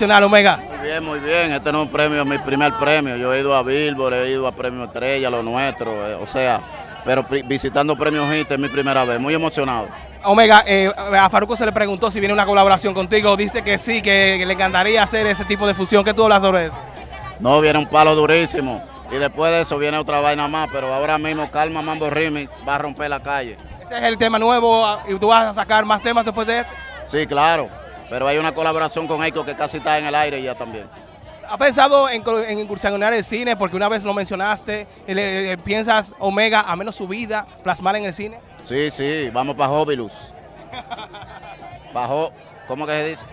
nacional, Omega? Muy bien, muy bien. Este no es un premio, mi primer premio. Yo he ido a Billboard, he ido a Premio Estrella, lo nuestro, eh, o sea, pero visitando Premios HIT es mi primera vez. Muy emocionado. Omega, eh, a Faruco se le preguntó si viene una colaboración contigo. Dice que sí, que, que le encantaría hacer ese tipo de fusión. ¿Qué tú hablas sobre eso? No, viene un palo durísimo. Y después de eso viene otra vaina más, pero ahora mismo Calma Mambo Remix va a romper la calle. Ese es el tema nuevo ah, y tú vas a sacar más temas después de este. Sí, claro. Pero hay una colaboración con Eiko que casi está en el aire ya también. ¿Has pensado en, en incursionar el cine? Porque una vez lo mencionaste. eh, le- eh, ¿Piensas, Omega, a menos su vida, plasmar en el cine? Sí, sí, vamos para Hobilus. Bajo, ¿cómo que se dice?